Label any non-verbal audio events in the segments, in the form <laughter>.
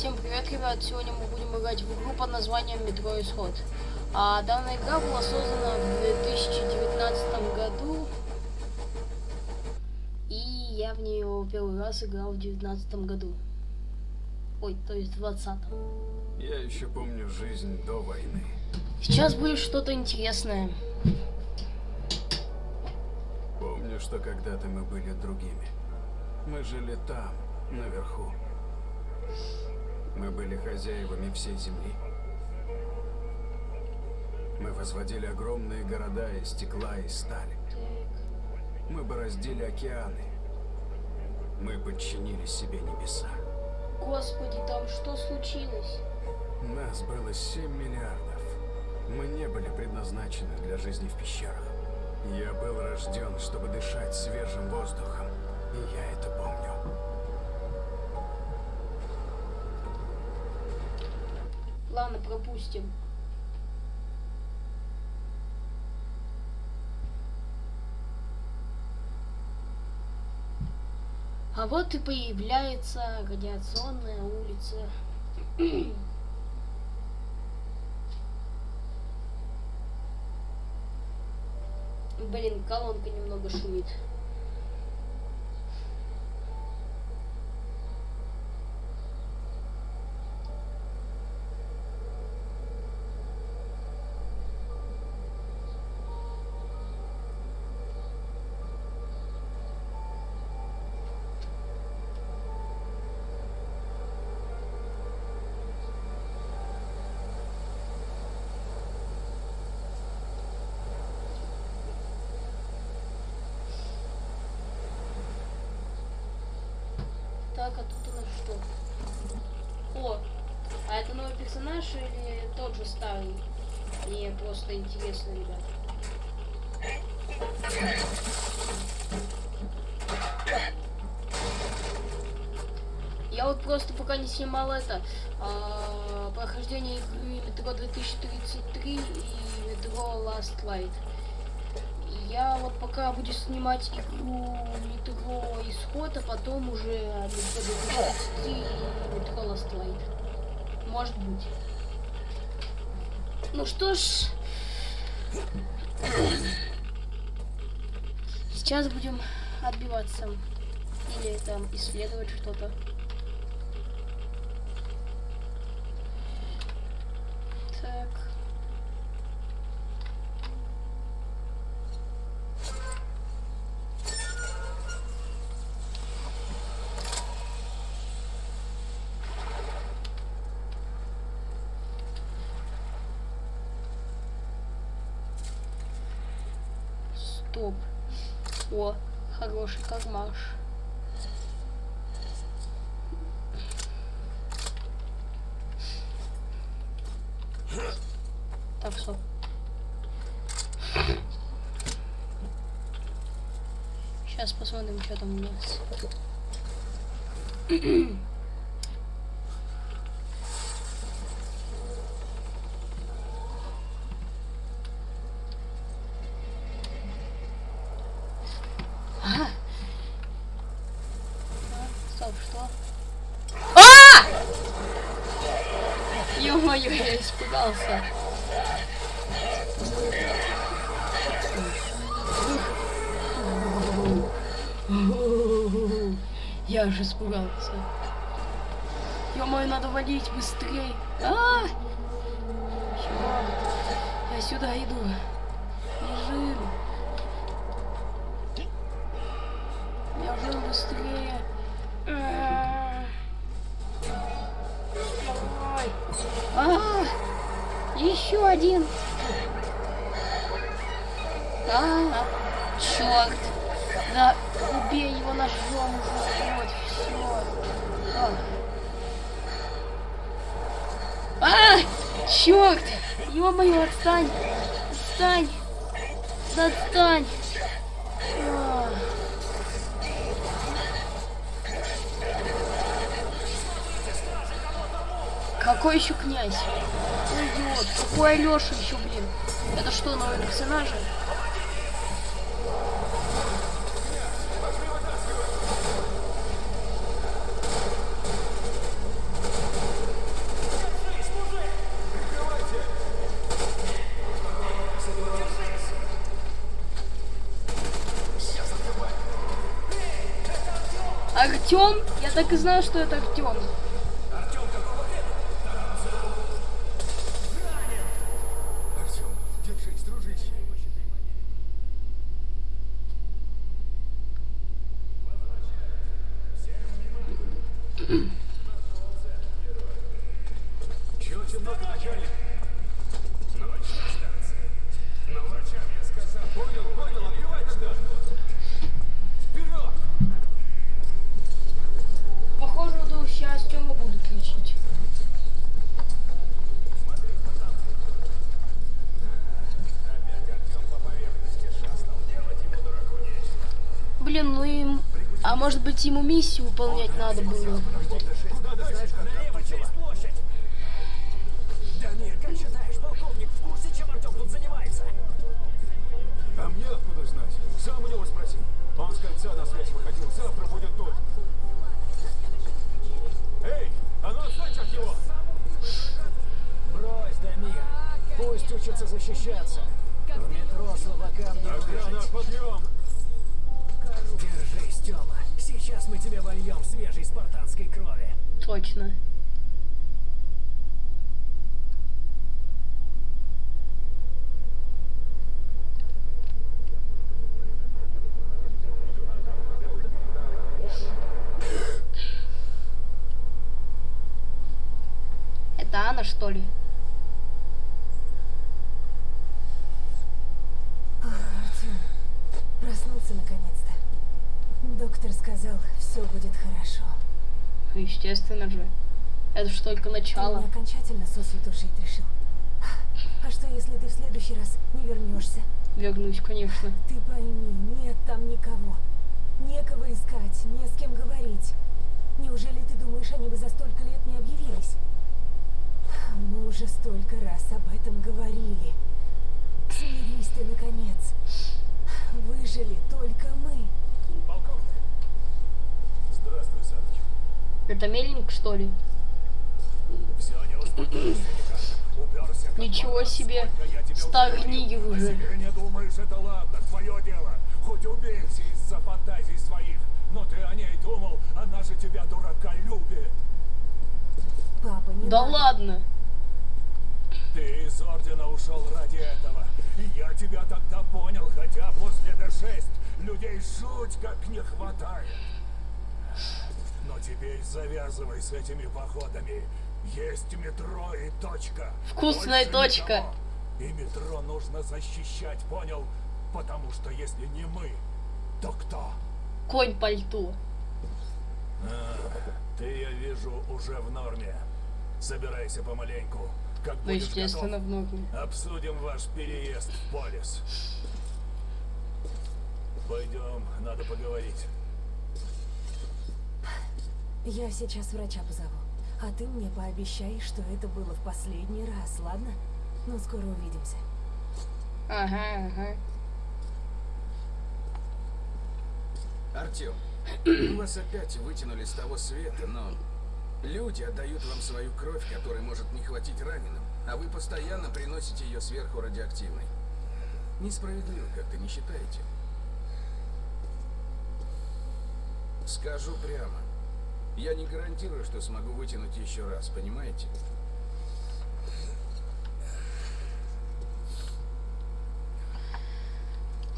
Всем привет, ребят! Сегодня мы будем играть в игру под названием Метро Исход. А данная игра была создана в 2019 году. И я в нее первый раз играл в 2019 году. Ой, то есть в 20 Я еще помню жизнь до войны. Сейчас будет что-то интересное. Помню, что когда-то мы были другими. Мы жили там, наверху. Мы были хозяевами всей земли. Мы возводили огромные города из стекла и стали. Мы бороздили океаны. Мы подчинили себе небеса. Господи, там что случилось? Нас было 7 миллиардов. Мы не были предназначены для жизни в пещерах. Я был рожден, чтобы дышать свежим воздухом. Ладно, пропустим. А вот и появляется радиационная улица. Блин, колонка немного шумит. Так, а тут у нас что? О, а это новый персонаж или тот же старый? Мне просто интересно, ребят. Я вот просто пока не снимал это а, прохождение игры Метро 2033 и Метро Last Light. Я вот пока буду снимать игру Метро Исход, а потом уже Метро 2033 и Метро Last Light. Может быть. Ну что ж. Сейчас будем отбиваться. Или там исследовать что-то. Так. Стоп. О, хороший кармаш. Так, стоп. Сейчас посмотрим, что там у нас. Ага. А, Стоп, что? А! Ё-моё, я испугался. Я уже испугался. Ё-моё, надо валить быстрее. А! Чёрт. Я сюда иду. Бежим. Бежим быстрее. Давай. А! Еще один. А, черт. Да, убей его ножом уже. Вот, все. А, черт. Ё-моё, отстань. Отстань. Да отстань. Какой еще князь? Ой, идиот. Какой Алеша еще, блин? Это что, новые персонажи? Артем? Я так и знал, что это Артем. Может быть ему миссию выполнять надо было? Куда ты знаешь, как Налево через площадь. Дамир, как считаешь, полковник в курсе, чем Артем тут занимается? А мне откуда знать? Сам у него спроси. Он с кольца на связь выходил. Завтра будет тут. Эй, а ну отстаньте от него! Брось, Дамир. Пусть учится защищаться. В метро слабакам не Охрана, выжить. подъем! Сейчас мы тебе вольем свежей спартанской крови. Точно. Это Анна, что ли? Естественно же. Это ж только Ты начало. не окончательно сосвету жить решил. А что, если ты в следующий раз не вернешься? Вернусь, конечно. Ты пойми, нет там никого. Некого искать, не с кем говорить. Неужели ты думаешь, они бы за столько лет не объявились? Мы уже столько раз об этом говорили. Смирись ты, наконец. Выжили только мы. Это Мельник, что ли? Все, не успокоишься никак. Уперся, как Ничего себе. Уже. себе не думаешь, это ладно, твое дело. Хоть убейся из-за фантазий своих. Но ты о ней думал, она же тебя, дурака, любит. Папа, не Да надо. ладно. Ты из Ордена ушел ради этого. И я тебя тогда понял, хотя после Д6 людей жуть как не хватает. Но теперь завязывай с этими походами. Есть метро и точка. Вкусная Больше точка. никого. И метро нужно защищать, понял? Потому что если не мы, то кто? Конь пальто. Ты, я вижу, уже в норме. Собирайся помаленьку. Как Ну, будешь естественно, готов, в ногу. Обсудим ваш переезд в Полис. Пойдем, надо поговорить. Я сейчас врача позову. А ты мне пообещай, что это было в последний раз, ладно? Ну, скоро увидимся. Ага, ага. Артем, мы вас опять вытянули с того света, но люди отдают вам свою кровь, которой может не хватить раненым, а вы постоянно приносите ее сверху радиоактивной. Несправедливо, как-то не считаете? Скажу прямо. Я не гарантирую, что смогу вытянуть еще раз, понимаете?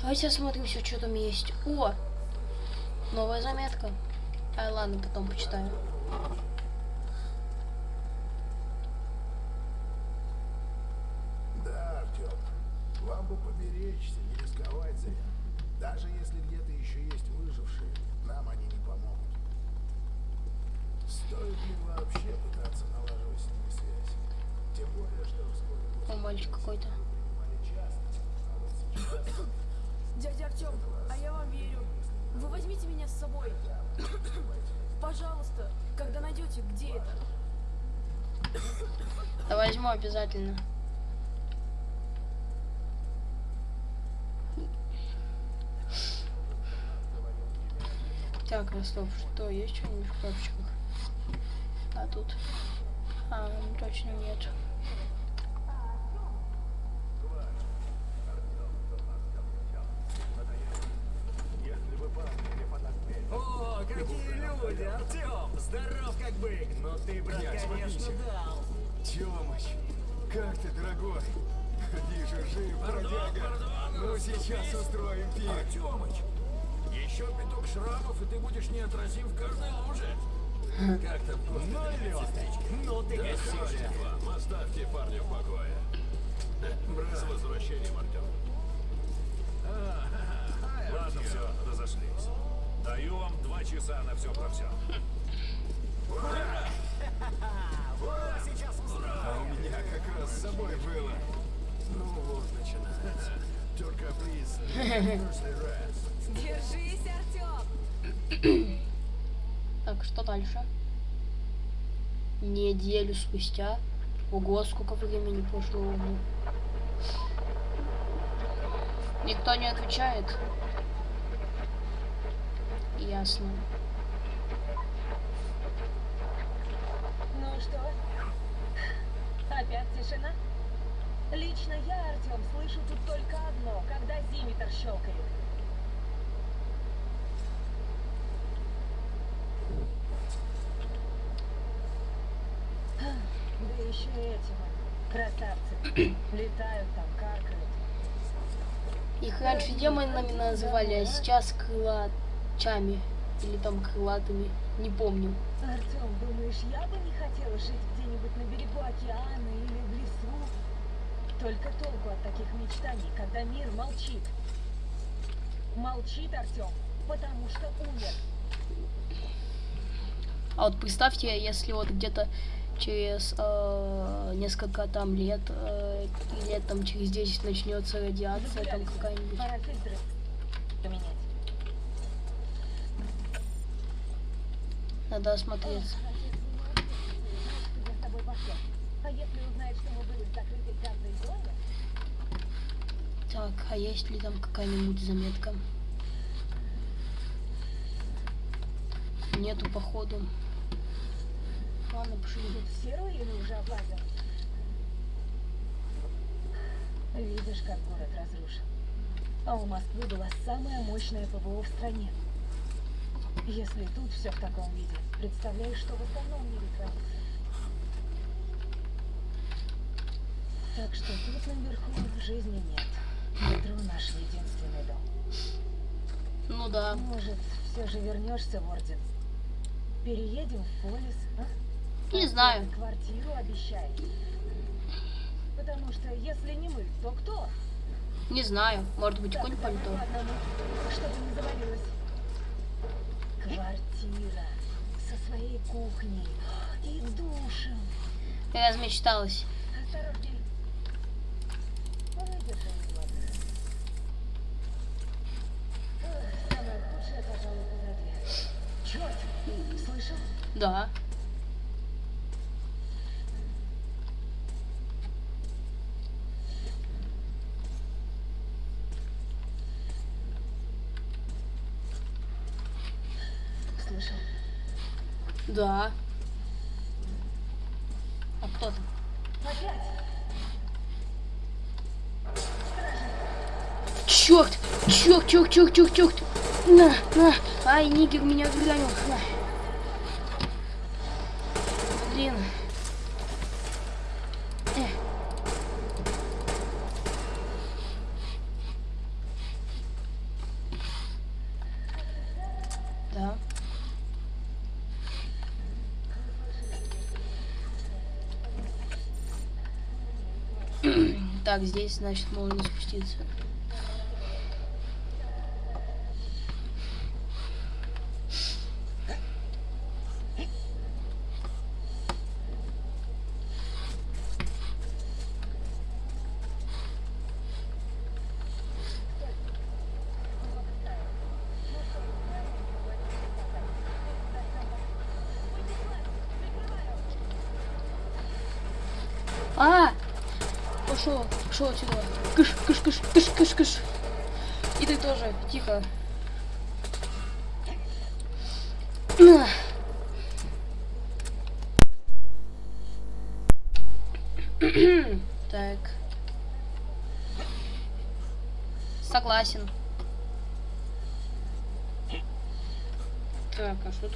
Давайте осмотрим все, что там есть. О! Новая заметка. Ай, ладно, потом почитаю. Да, Артем, вам бы поберечься, не рисковать зря. Даже если где-то еще есть выжившие, нам они не О, мальчик какой-то. а вот сейчас... <coughs> Дядя Артем, а я вам верю. Вы возьмите меня с собой. <coughs> Пожалуйста, когда найдете, где это? Да <coughs> возьму обязательно. Так, Ростов, что, есть что-нибудь в коробочках? А тут? А, ну, точно нет. О, какие люди! бык, но ты, брат, Князь, конечно, подвинься. дал. Тёмыч, как ты, дорогой? Вижу, жив, бродяга. Ну, сейчас устроим пир. Артемыч, еще пяток шрамов, и ты будешь неотразим в каждой. Как там Ну, ну ты гостишь. оставьте парня в покое. С возвращением, Артем. Ладно, все, разошлись. Даю вам два часа на все про все. Ура, сейчас устроим. А у меня как раз с собой было. Ну вот, начинается. Firstly rest. Держись, Артем! <clears throat> <clears throat> Так, что дальше? Неделю спустя. Ого, сколько времени прошло. Никто не отвечает. Ясно. Ну что? Опять тишина? Лично я, Артем, слышу тут только одно, когда зиметр щелкает. Да еще эти вот красавцы. <clears throat> Летают там, каркают. Их раньше демонами называли, а сейчас крылачами. Или там крылатыми. Не помню. Артем, думаешь, я бы не хотела жить где-нибудь на берегу океана или в лесу? Только толку от таких мечтаний, когда мир молчит. Молчит, Артем, потому что умер. А вот представьте, если вот где-то через э, несколько там лет, э, и лет там через 10 начнется радиация там какая-нибудь. Надо осмотреться. А? Так, а есть ли там какая-нибудь заметка? Нету, походу. Ладно, пошли. Тут все руины уже облазил. Видишь, как город разрушен. А у Москвы была самая мощная ПВО в стране. Если тут все в таком виде, представляешь, что в остальном мире творится. Так что тут наверху жизни нет. Метро наш единственный дом. Ну да. Может, все же вернешься в Орден? Переедем в Полис, а? Не знаю. Квартиру обещай. Потому что если не мы, то кто? Не знаю. Может быть, Так, конь пальто. одному, чтобы не завалилось. Квартира со своей кухней и душем. Я размечталась. Осторожней. Выдержи Да. А кто там? Черт! Черт, черт, черт, черт, черт! На, на! Ай, нигер меня гранил. На. Блин. Эх. Да. Так, здесь, значит, можно спуститься. А! Пошел, пошел отсюда. Кыш, кыш, кыш, кыш, кыш, кыш. И ты тоже, тихо. Так. Согласен. Так, а что?